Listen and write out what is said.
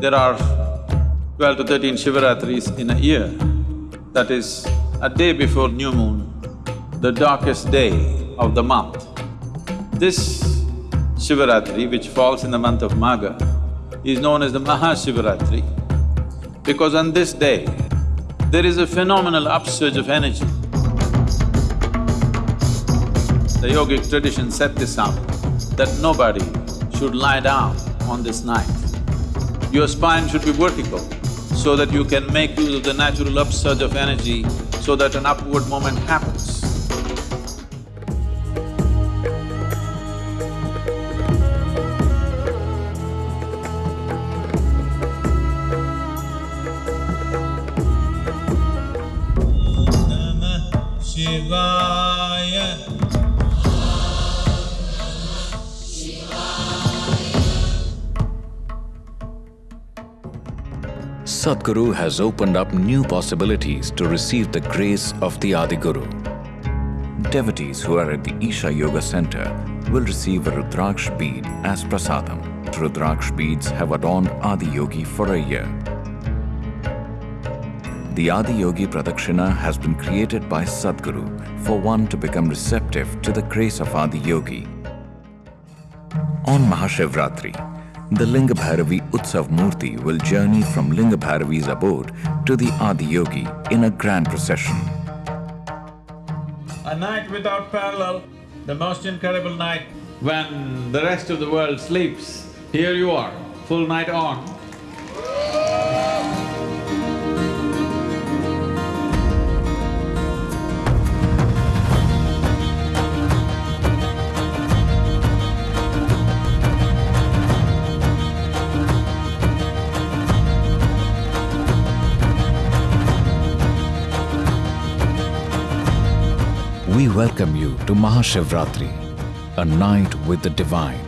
There are twelve to thirteen Shivaratris in a year. That is a day before new moon, the darkest day of the month. This Shivaratri, which falls in the month of Magha, is known as the Mahashivaratri because on this day, there is a phenomenal upsurge of energy. The yogic tradition set this up, that nobody should lie down on this night. Your spine should be vertical so that you can make use of the natural upsurge of energy so that an upward moment happens. Sadhguru has opened up new possibilities to receive the grace of the Adi Guru. Devotees who are at the Isha Yoga Center will receive a Rudraksh bead as prasadam. Rudraksh beads have adorned Adi Yogi for a year. The Adi Yogi Pradakshina has been created by Sadhguru for one to become receptive to the grace of Adi Yogi. On Mahashivratri, the Linga Bhairavi Utsav Murti will journey from Lingabhairavi's abode to the Adi Yogi in a grand procession. A night without parallel, the most incredible night when the rest of the world sleeps, here you are, full night on. We welcome you to Mahashivratri, a night with the divine.